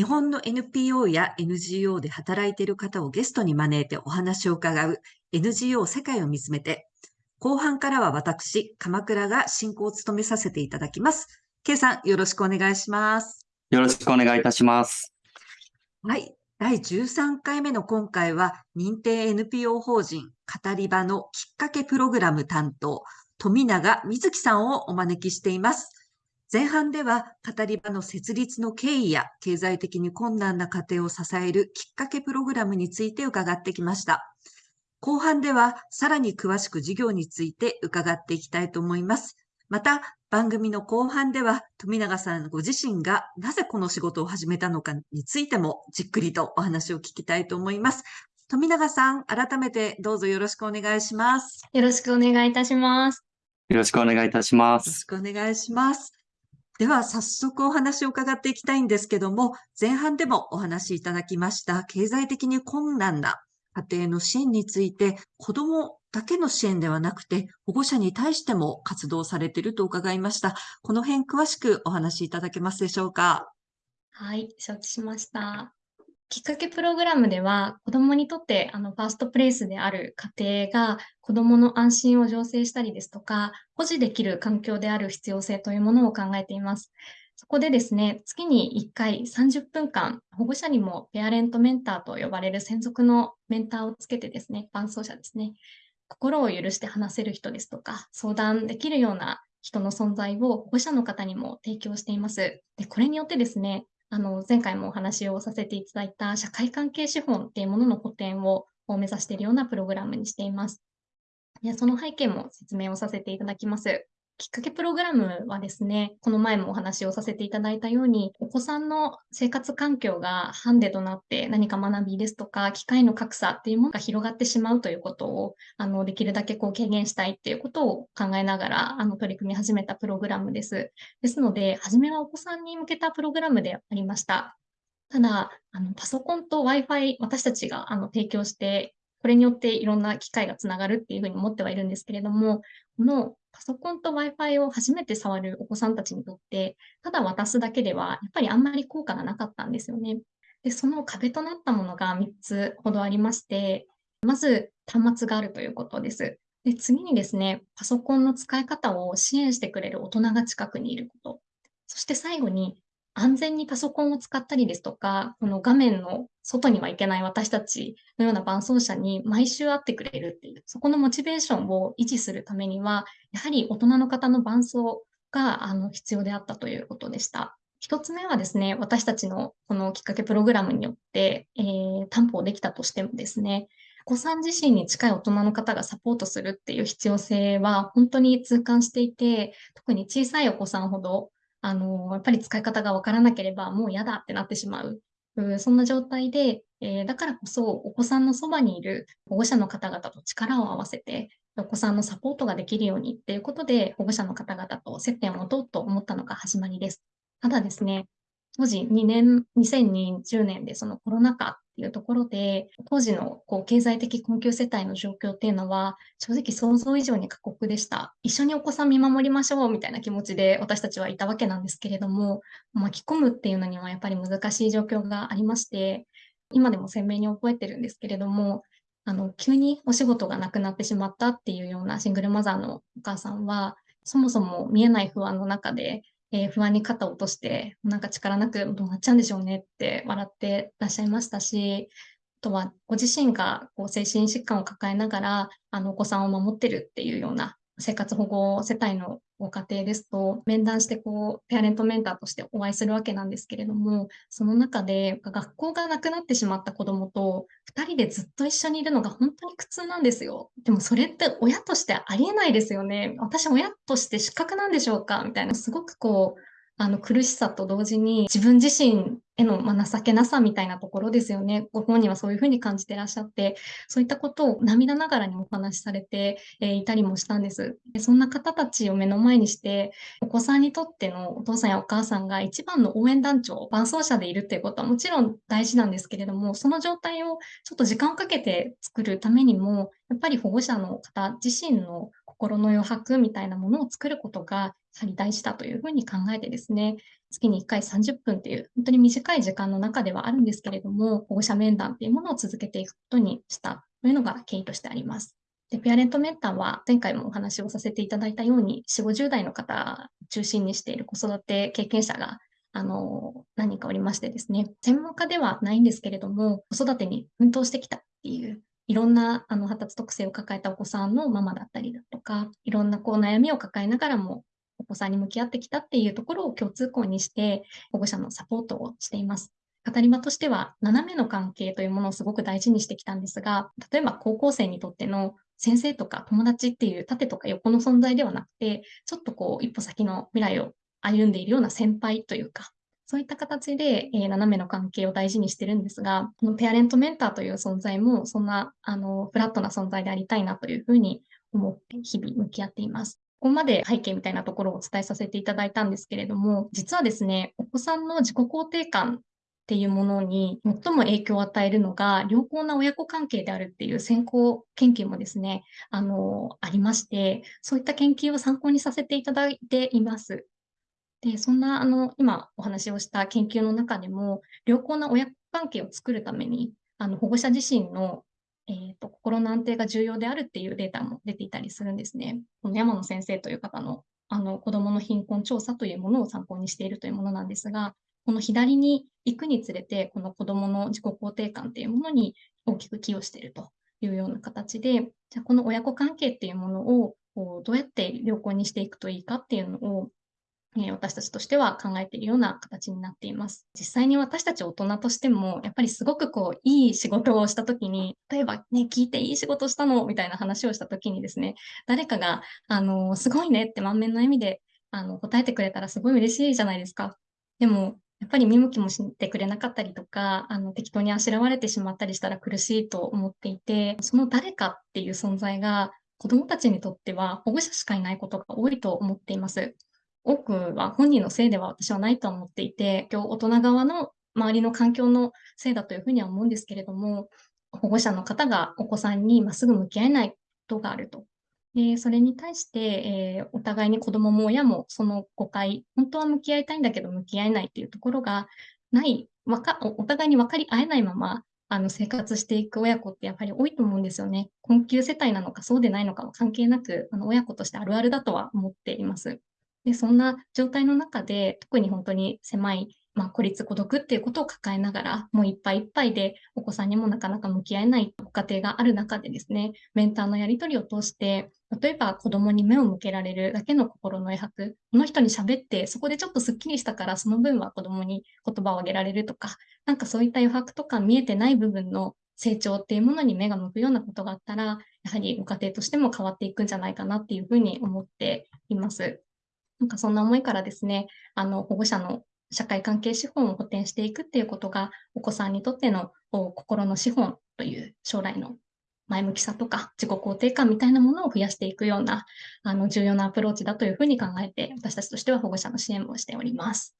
日本の NPO や NGO で働いている方をゲストに招いてお話を伺う NGO 世界を見つめて、後半からは私、鎌倉が進行を務めさせていただきます。K さん、よろしくお願いします。よろしくお願いいたします。はい。第13回目の今回は、認定 NPO 法人語り場のきっかけプログラム担当、富永瑞希さんをお招きしています。前半では、語り場の設立の経緯や経済的に困難な家庭を支えるきっかけプログラムについて伺ってきました。後半では、さらに詳しく事業について伺っていきたいと思います。また、番組の後半では、富永さんご自身がなぜこの仕事を始めたのかについても、じっくりとお話を聞きたいと思います。富永さん、改めてどうぞよろしくお願いします。よろしくお願いいたします。よろしくお願いいたします。よろしくお願いします。では早速お話を伺っていきたいんですけども、前半でもお話しいただきました経済的に困難な家庭の支援について、子供だけの支援ではなくて、保護者に対しても活動されていると伺いました。この辺詳しくお話しいただけますでしょうか？はい、承知しました。きっかけプログラムでは、子供にとってあのファーストプレイスである家庭が子供の安心を醸成したりですとか、保持できる環境である必要性というものを考えています。そこでですね、月に1回30分間、保護者にもペアレントメンターと呼ばれる専属のメンターをつけてですね、伴走者ですね、心を許して話せる人ですとか、相談できるような人の存在を保護者の方にも提供しています。で、これによってですね、あの、前回もお話をさせていただいた社会関係資本っていうものの補填を目指しているようなプログラムにしています。でその背景も説明をさせていただきます。きっかけプログラムはですね、この前もお話をさせていただいたように、お子さんの生活環境がハンデとなって何か学びですとか、機会の格差っていうものが広がってしまうということを、あの、できるだけこう軽減したいっていうことを考えながら、あの、取り組み始めたプログラムです。ですので、初めはお子さんに向けたプログラムでありました。ただ、あのパソコンと Wi-Fi、私たちがあの提供して、これによっていろんな機会がつながるっていうふうに思ってはいるんですけれども、このパソコンと Wi-Fi を初めて触るお子さんたちにとって、ただ渡すだけでは、やっぱりあんまり効果がなかったんですよね。で、その壁となったものが3つほどありまして、まず端末があるということです。で、次にですね、パソコンの使い方を支援してくれる大人が近くにいること。そして最後に、安全にパソコンを使ったりですとか、この画面の外には行けない私たちのような伴走者に毎週会ってくれるっていう、そこのモチベーションを維持するためには、やはり大人の方の伴走があの必要であったということでした。一つ目はですね、私たちのこのきっかけプログラムによって、えー、担保できたとしてもですね、お子さん自身に近い大人の方がサポートするっていう必要性は本当に痛感していて、特に小さいお子さんほどあの、やっぱり使い方がわからなければもう嫌だってなってしまう。そんな状態で、えー、だからこそお子さんのそばにいる保護者の方々と力を合わせて、お子さんのサポートができるようにっていうことで、保護者の方々と接点を持とうと思ったのが始まりです。ただですね、当時2年、2020年でそのコロナ禍いうところで、当時のこう経済的困窮世帯の状況っていうのは、正直想像以上に過酷でした。一緒にお子さん見守りましょうみたいな気持ちで私たちはいたわけなんですけれども、巻き込むっていうのにはやっぱり難しい状況がありまして、今でも鮮明に覚えてるんですけれども、あの、急にお仕事がなくなってしまったっていうようなシングルマザーのお母さんは、そもそも見えない不安の中で、えー、不安に肩を落として、なんか力なくどうなっちゃうんでしょうねって笑ってらっしゃいましたし、あとはご自身がこう精神疾患を抱えながら、あのお子さんを守ってるっていうような生活保護世帯のご家庭ですと、面談してこう、ペアレントメンターとしてお会いするわけなんですけれども、その中で学校がなくなってしまった子供と2人でずっと一緒にいるのが本当に苦痛なんですよ。でもそれって親としてありえないですよね。私親として失格なんでしょうか？みたいな、すごくこう、あの苦しさと同時に自分自身への、ま情けなさみたいなところですよね。ご本人はそういうふうに感じてらっしゃって、そういったことを涙ながらにお話しされて、えいたりもしたんです。でそんな方たちを目の前にして、お子さんにとってのお父さんやお母さんが一番の応援団長、伴走者でいるっていうことはもちろん大事なんですけれども、その状態をちょっと時間をかけて作るためにも、やっぱり保護者の方自身の心の余白みたいなものを作ることが、やはり大事だというふうに考えてですね、月に1回30分っていう、本当に短い時間の中ではあるんですけれども、保護者面談っていうものを続けていくことにしたというのが経緯としてあります。で、ペアレントメンターは前回もお話をさせていただいたように、4、50代の方中心にしている子育て経験者があの、何人かおりましてですね、専門家ではないんですけれども、子育てに奮闘してきたっていう、いろんなあの発達特性を抱えたお子さんのママだったりだとか、いろんなこう悩みを抱えながらも、お子さんに向き合ってきたっていうところを共通項にして、保護者のサポートをしています。語り場としては、斜めの関係というものをすごく大事にしてきたんですが、例えば高校生にとっての先生とか友達っていう縦とか横の存在ではなくて、ちょっとこう一歩先の未来を歩んでいるような先輩というか、そういった形で、えー、斜めの関係を大事にしてるんですが、このペアレントメンターという存在も、そんな、あの、フラットな存在でありたいなというふうに思って日々向き合っています。ここまで背景みたいなところをお伝えさせていただいたんですけれども、実はですね、お子さんの自己肯定感っていうものに最も影響を与えるのが良好な親子関係であるっていう先行研究もですね、あの、ありまして、そういった研究を参考にさせていただいています。で、そんな、あの、今お話をした研究の中でも、良好な親子関係を作るために、あの、保護者自身の、えーと、心の安定が重要であるっていうデータも出ていたりするんですね。この山野先生という方の、あの、子供の貧困調査というものを参考にしているというものなんですが、この左に行くにつれて、この子供の自己肯定感っていうものに大きく寄与しているというような形で、じゃあこの親子関係っていうものをどうやって良好にしていくといいかっていうのを私たちとしては考えているような形になっています。実際に私たち大人としても、やっぱりすごくこう、いい仕事をしたときに、例えばね、聞いていい仕事したの？みたいな話をしたときにですね、誰かが、あの、すごいねって満面の笑みで、あの、答えてくれたらすごい嬉しいじゃないですか。でも、やっぱり見向きもしてくれなかったりとか、あの、適当にあしらわれてしまったりしたら苦しいと思っていて、その誰かっていう存在が、子供たちにとっては保護者しかいないことが多いと思っています。多くは本人のせいでは私はないと思っていて、今日大人側の周りの環境のせいだというふうには思うんですけれども、保護者の方がお子さんにまっすぐ向き合えないことがあると。でそれに対して、えー、お互いに子供もも親もその誤解、本当は向き合いたいんだけど向き合えないっていうところがない、わかお互いに分かり合えないままあの生活していく親子ってやっぱり多いと思うんですよね。困窮世帯なのかそうでないのかは関係なく、あの親子としてあるあるだとは思っています。で、そんな状態の中で、特に本当に狭い、まあ、孤立孤独っていうことを抱えながら、もういっぱいいっぱいで、お子さんにもなかなか向き合えないご家庭がある中でですね、メンターのやり取りを通して、例えば子供に目を向けられるだけの心の余白、この人に喋って、そこでちょっとスッキリしたから、その分は子供に言葉をあげられるとか、なんかそういった余白とか見えてない部分の成長っていうものに目が向くようなことがあったら、やはりご家庭としても変わっていくんじゃないかなっていうふうに思っています。なんかそんな思いからですね、あの、保護者の社会関係資本を補填していくっていうことが、お子さんにとっての心の資本という将来の前向きさとか自己肯定感みたいなものを増やしていくような、あの、重要なアプローチだというふうに考えて、私たちとしては保護者の支援をしております。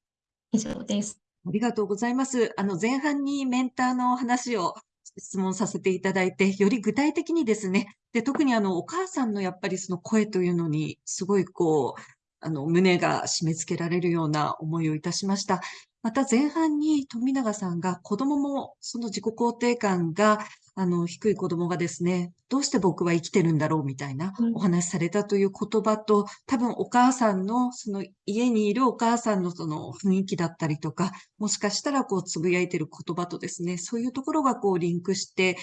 以上です。ありがとうございます。あの、前半にメンターの話を質問させていただいて、より具体的にですね、で、特にあの、お母さんのやっぱりその声というのに、すごいこう、あの、胸が締め付けられるような思いをいたしました。また前半に富永さんが子供もその自己肯定感があの低い子供がですね、どうして僕は生きてるんだろうみたいなお話されたという言葉と、多分お母さんのその家にいるお母さんのその雰囲気だったりとか、もしかしたらこうつぶやいてる言葉とですね、そういうところがこうリンクして、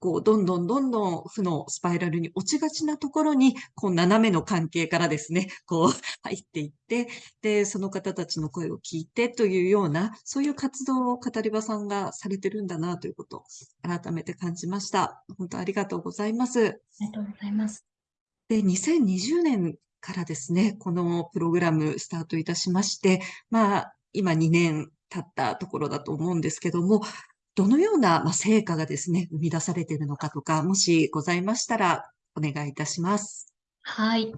こう、どんどんどんどん負のスパイラルに落ちがちなところに、こう、斜めの関係からですね、こう、入っていって、で、その方たちの声を聞いてというような、そういう活動を語り場さんがされてるんだなということを改めて感じました。本当ありがとうございます。ありがとうございます。で、2020年からですね、このプログラムスタートいたしまして、まあ、今2年経ったところだと思うんですけども、どのような、成果がですね、生み出されているのかとか、もしございましたら、お願いいたします。はい。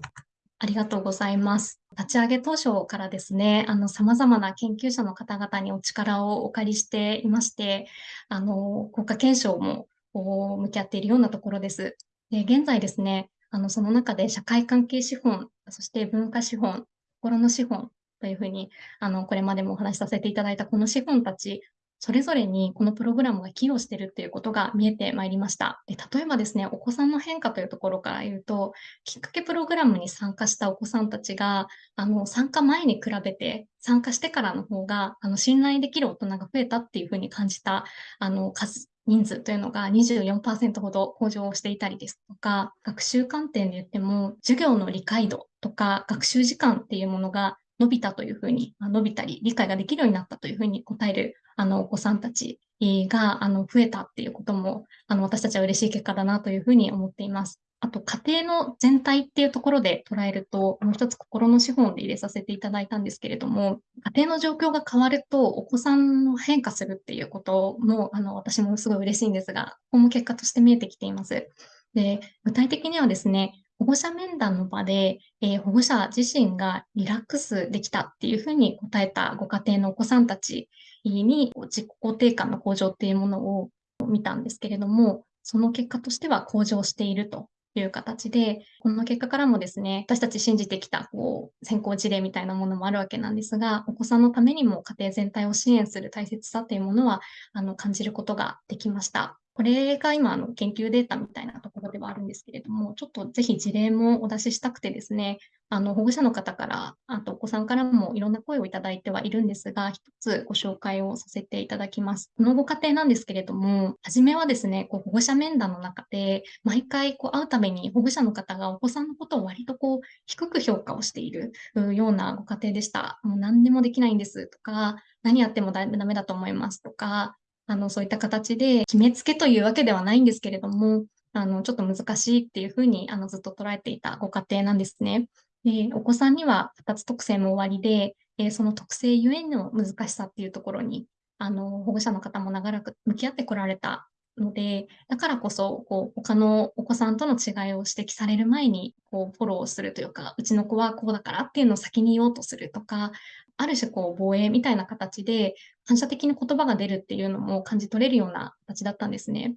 ありがとうございます。立ち上げ当初からですね、あの、様々な研究者の方々にお力をお借りしていまして、あの、国家検証も向き合っているようなところです。で現在ですね、あの、その中で社会関係資本、そして文化資本、心の資本というふうに、あの、これまでもお話しさせていただいたこの資本たち、それぞれにこのプログラムが寄与しているっていうことが見えてまいりました。で例えばですね、お子さんの変化というところから言うと、きっかけプログラムに参加したお子さんたちが、あの、参加前に比べて、参加してからの方が、あの、信頼できる大人が増えたっていうふうに感じた、あの、数、人数というのが24%ほど向上していたりですとか、学習観点で言っても、授業の理解度とか学習時間っていうものが伸びたというふうに、伸びたり、理解ができるようになったというふうに答える、あの、お子さんたちが、あの、増えたっていうことも、あの、私たちは嬉しい結果だなというふうに思っています。あと、家庭の全体っていうところで捉えると、もう一つ心の資本で入れさせていただいたんですけれども、家庭の状況が変わると、お子さんの変化するっていうことも、あの、私もすごい嬉しいんですが、ここも結果として見えてきています。で、具体的にはですね、保護者面談の場で、えー、保護者自身がリラックスできたっていうふうに答えたご家庭のお子さんたちに自己肯定感の向上っていうものを見たんですけれども、その結果としては向上しているという形で、この結果からもですね、私たち信じてきたこう先行事例みたいなものもあるわけなんですが、お子さんのためにも家庭全体を支援する大切さというものはあの感じることができました。これが今の研究データみたいなところではあるんですけれども、ちょっとぜひ事例もお出ししたくてですね、あの保護者の方から、あとお子さんからもいろんな声をいただいてはいるんですが、一つご紹介をさせていただきます。このご家庭なんですけれども、初めはですね、こう保護者面談の中で、毎回こう会うために保護者の方がお子さんのことを割とこう低く評価をしているようなご家庭でした。もう何でもできないんですとか、何やってもダメだと思いますとか、あの、そういった形で決めつけというわけではないんですけれども、あの、ちょっと難しいっていうふうに、あの、ずっと捉えていたご家庭なんですね。で、お子さんには2つ特性も終わりで、えー、その特性ゆえの難しさっていうところに、あの、保護者の方も長らく向き合ってこられたので、だからこそ、こう、他のお子さんとの違いを指摘される前に、こう、フォローするというか、うちの子はこうだからっていうのを先に言おうとするとか、ある種こう防衛みたいな形で反射的に言葉が出るっていうのも感じ取れるような形だったんですね。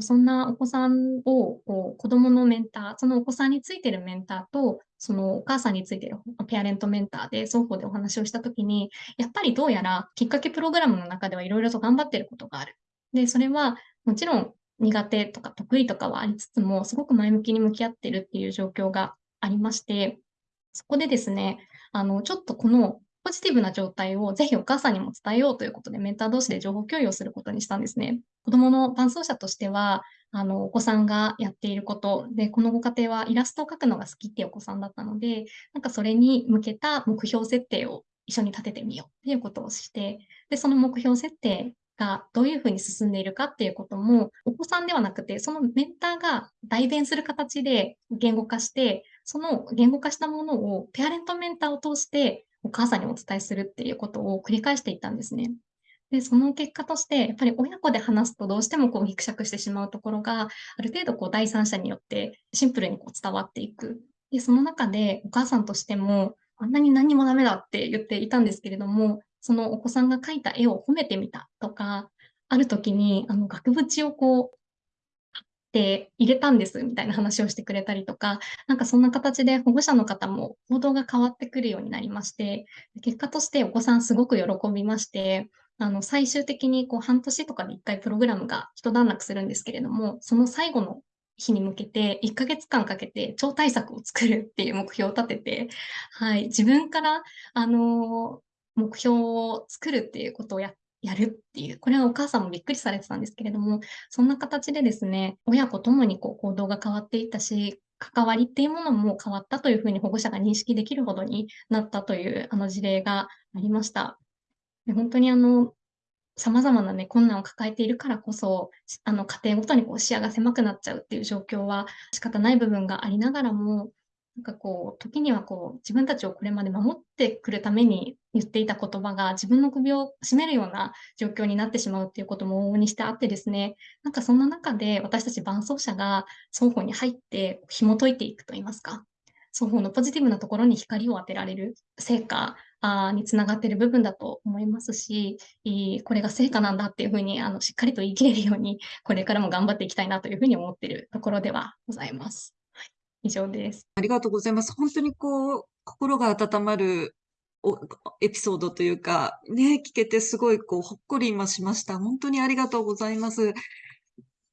そんなお子さんをこう子供のメンター、そのお子さんについてるメンターと、そのお母さんについてるペアレントメンターで双方でお話をしたときに、やっぱりどうやらきっかけプログラムの中ではいろいろと頑張ってることがある。で、それはもちろん苦手とか得意とかはありつつも、すごく前向きに向き合ってるっていう状況がありまして、そこでですね、あの、ちょっとこのポジティブな状態をぜひお母さんにも伝えようということで、メンター同士で情報共有をすることにしたんですね。子供の伴走者としては、あの、お子さんがやっていること、で、このご家庭はイラストを描くのが好きっていうお子さんだったので、なんかそれに向けた目標設定を一緒に立ててみようっていうことをして、で、その目標設定がどういうふうに進んでいるかっていうことも、お子さんではなくて、そのメンターが代弁する形で言語化して、その言語化したものをペアレントメンターを通してお母さんにお伝えするっていうことを繰り返していったんですね。で、その結果として、やっぱり親子で話すとどうしてもこうギクシャクしてしまうところが、ある程度こう第三者によってシンプルにこう伝わっていく。で、その中でお母さんとしても、あんなに何もダメだって言っていたんですけれども、そのお子さんが描いた絵を褒めてみたとか、ある時にあの額縁をこう貼って入れたんですみたいな話をしてくれたりとか、なんかそんな形で保護者の方も行動が変わってくるようになりまして、結果としてお子さんすごく喜びまして、あの最終的にこう半年とかで1回プログラムが一段落するんですけれども、その最後の日に向けて1ヶ月間かけて超対策を作るっていう目標を立てて、はい、自分から、あの目標を作るっていうことをややるっていう、これはお母さんもびっくりされてたんですけれども、そんな形でですね、親子ともにこう行動が変わっていったし、関わりっていうものも変わったというふうに保護者が認識できるほどになったというあの事例がありました。で本当にあの、様々なね、困難を抱えているからこそ、あの、家庭ごとにこう視野が狭くなっちゃうっていう状況は仕方ない部分がありながらも、なんかこう、時にはこう、自分たちをこれまで守ってくるために言っていた言葉が自分の首を絞めるような状況になってしまうっていうことも往々にしてあってですね、なんかそんな中で私たち伴走者が双方に入って紐解いていくといいますか、双方のポジティブなところに光を当てられる成果につながっている部分だと思いますし、これが成果なんだっていうふうにあのしっかりと言い切れるように、これからも頑張っていきたいなというふうに思っているところではございます。以上です。ありがとうございます。本当にこう、心が温まるおエピソードというか、ね、聞けてすごいこう、ほっこり今しました。本当にありがとうございます。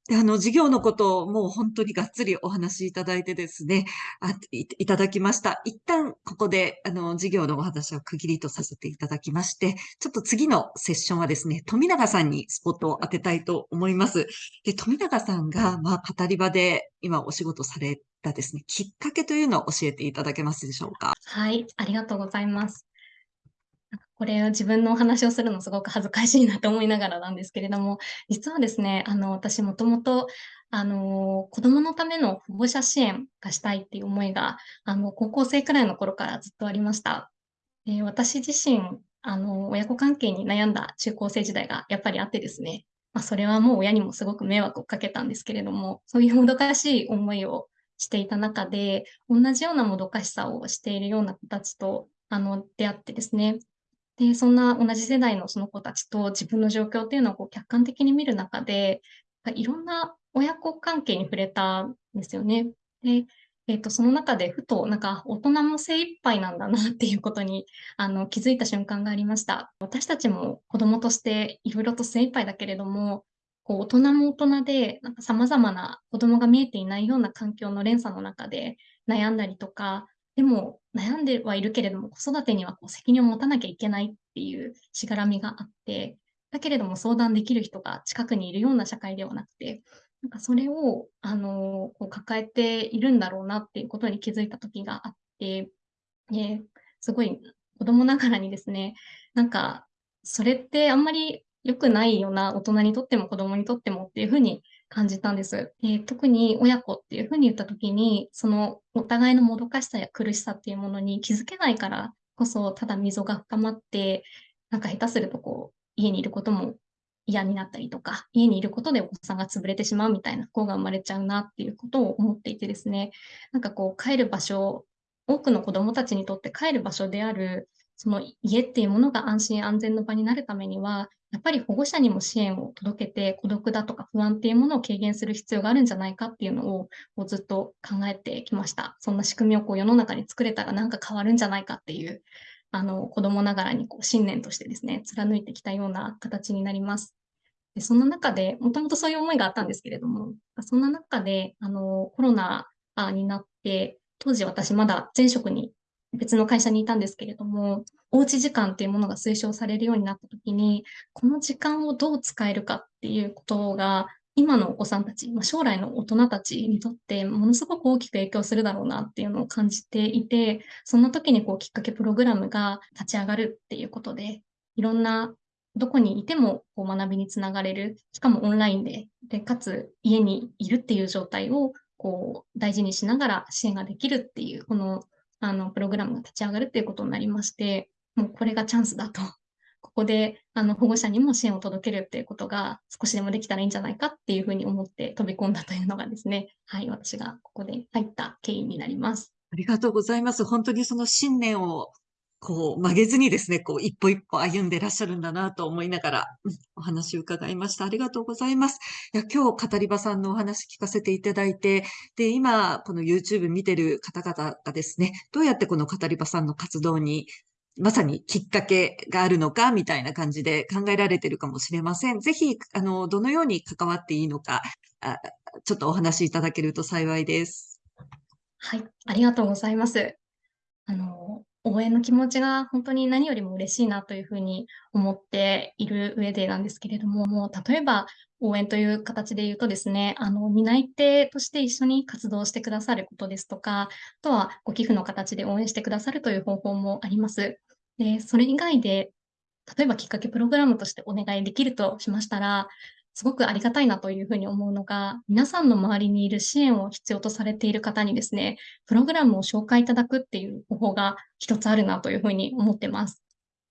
で、あの、事業のことをもう本当にがっつりお話しいただいてですね、あい、いただきました。一旦ここで、あの、事業のお話を区切りとさせていただきまして、ちょっと次のセッションはですね、富永さんにスポットを当てたいと思います。で、富永さんが、まあ、語り場で今お仕事されたですね、きっかけというのを教えていただけますでしょうか？はい、ありがとうございます。これを自分のお話をするのすごく恥ずかしいなと思いながらなんですけれども、実はですね、あの、私もともと、あの、子供のための保護者支援がしたいっていう思いが、あの、高校生くらいの頃からずっとありました。で私自身、あの、親子関係に悩んだ中高生時代がやっぱりあってですね、まあ、それはもう親にもすごく迷惑をかけたんですけれども、そういうもどかしい思いをしていた中で、同じようなもどかしさをしているような子たちと、あの、出会ってですね。で、そんな同じ世代のその子たちと自分の状況っていうのをこう客観的に見る中で、いろんな親子関係に触れたんですよね。で、えっと、その中でふと、なんか大人も精一杯なんだなっていうことに、あの、気づいた瞬間がありました。私たちも子供としていろいろと精一杯だけれども、こう大人も大人で、なんか様々な子供が見えていないような環境の連鎖の中で悩んだりとか、でも悩んではいるけれども、子育てにはこう責任を持たなきゃいけないっていうしがらみがあって、だけれども相談できる人が近くにいるような社会ではなくて、なんかそれを、あの、こう抱えているんだろうなっていうことに気づいた時があって、えすごい子供ながらにですね、なんか、それってあんまり良くないような、大人にとっても子供にとってもっていうふうに感じたんです。で特に親子っていうふうに言った時に、そのお互いのもどかしさや苦しさっていうものに気づけないからこそ、ただ溝が深まって、なんか下手するとこう、家にいることも嫌になったりとか、家にいることでお子さんが潰れてしまうみたいな不幸が生まれちゃうなっていうことを思っていてですね、なんかこう帰る場所、多くの子供たちにとって帰る場所である、その家っていうものが安心安全の場になるためには、やっぱり保護者にも支援を届けて、孤独だとか不安っていうものを軽減する必要があるんじゃないかっていうのをこうずっと考えてきました。そんな仕組みをこう世の中に作れたらなんか変わるんじゃないかっていう、あの子供ながらにこう信念としてですね、貫いてきたような形になります。でその中で、もともとそういう思いがあったんですけれども、そんな中で、あの、コロナになって、当時私まだ前職に別の会社にいたんですけれども、おうち時間っていうものが推奨されるようになったときに、この時間をどう使えるかっていうことが、今のお子さんたち、まあ、将来の大人たちにとってものすごく大きく影響するだろうなっていうのを感じていて、そんな時にこうきっかけプログラムが立ち上がるっていうことで、いろんなどこにいてもこう学びにつながれる、しかもオンラインで、でかつ家にいるっていう状態をこう大事にしながら支援ができるっていう、このあのプログラムが立ち上がるということになりまして、もうこれがチャンスだと。ここであの保護者にも支援を届けるということが少しでもできたらいいんじゃないかっていうふうに思って飛び込んだというのがですね、はい、私がここで入った経緯になります。ありがとうございます。本当にその信念をこう曲げずにですね、こう一歩一歩歩んでらっしゃるんだなと思いながら、お話を伺いました。ありがとうございます。いや、今日語り場さんのお話聞かせていただいて、で、今この YouTube 見てる方々がですね、どうやってこの語り場さんの活動にまさにきっかけがあるのかみたいな感じで考えられてるかもしれません。ぜひ、あの、どのように関わっていいのか、あちょっとお話しいただけると幸いです。はい、ありがとうございます。あの、応援の気持ちが本当に何よりも嬉しいなというふうに思っている上でなんですけれども、もう例えば応援という形で言うとですね、あの、担い手として一緒に活動してくださることですとか、あとはご寄付の形で応援してくださるという方法もあります。で、それ以外で、例えばきっかけプログラムとしてお願いできるとしましたら、すごくありがたいなというふうに思うのが、皆さんの周りにいる支援を必要とされている方にですね、プログラムを紹介いただくっていう方法が一つあるなというふうに思ってます。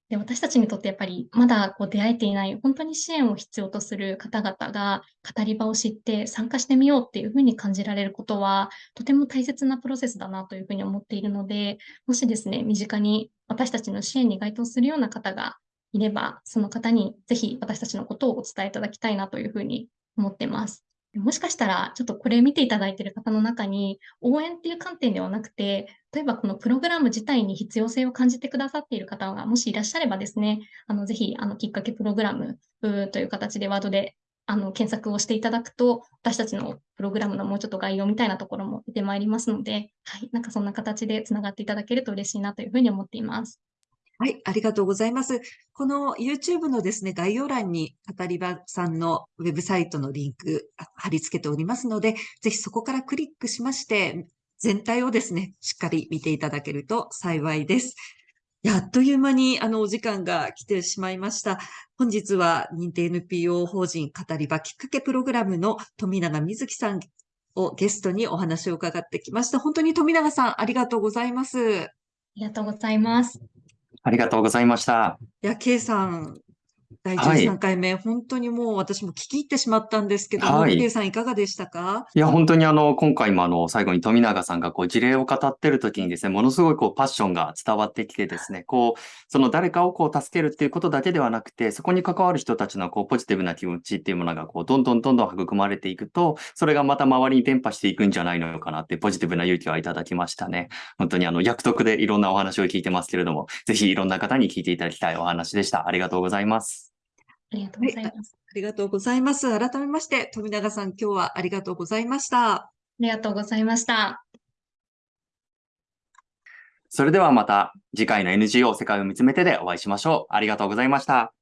で私たちにとってやっぱりまだこう出会えていない本当に支援を必要とする方々が語り場を知って参加してみようっていうふうに感じられることはとても大切なプロセスだなというふうに思っているので、もしですね、身近に私たちの支援に該当するような方がいれば、その方にぜひ私たちのことをお伝えいただきたいなというふうに思ってます。もしかしたら、ちょっとこれ見ていただいている方の中に、応援っていう観点ではなくて、例えばこのプログラム自体に必要性を感じてくださっている方がもしいらっしゃればですね、あの、ぜひ、あの、きっかけプログラムという形でワードであの、検索をしていただくと、私たちのプログラムのもうちょっと概要みたいなところも出てまいりますので、はい、なんかそんな形でつながっていただけると嬉しいなというふうに思っています。はい、ありがとうございます。この YouTube のですね、概要欄に、語り場さんのウェブサイトのリンク貼り付けておりますので、ぜひそこからクリックしまして、全体をですね、しっかり見ていただけると幸いです。やっという間にあのお時間が来てしまいました。本日は認定 NPO 法人語り場きっかけプログラムの富永瑞希さんをゲストにお話を伺ってきました。本当に富永さん、ありがとうございます。ありがとうございます。ありがとうございました。いや、K さん、第13回目、はい、本当にもう私も聞き入ってしまったんですけども、はい、さんいかがでしたか？いや、本当にあの、今回もあの、最後に富永さんがこう事例を語ってる時にですね、ものすごいこうパッションが伝わってきてですね、こう、その誰かをこう助けるっていうことだけではなくて、そこに関わる人たちのこうポジティブな気持ちっていうものがこう、どんどんどんどん育まれていくと、それがまた周りに伝播していくんじゃないのかなってポジティブな勇気をいただきましたね。本当にあの、役得でいろんなお話を聞いてますけれども、ぜひいろんな方に聞いていただきたいお話でした。ありがとうございます。ありがとうございます。ありがとうございます。改めまして、富永さん、今日はありがとうございました。ありがとうございました。それではまた次回の NGO 世界を見つめてでお会いしましょう。ありがとうございました。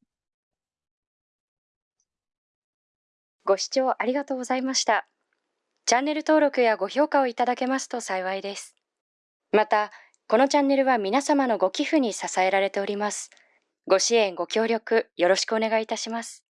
ご視聴ありがとうございました。チャンネル登録やご評価をいただけますと幸いです。また、このチャンネルは皆様のご寄付に支えられております。ご支援、ご協力、よろしくお願いいたします。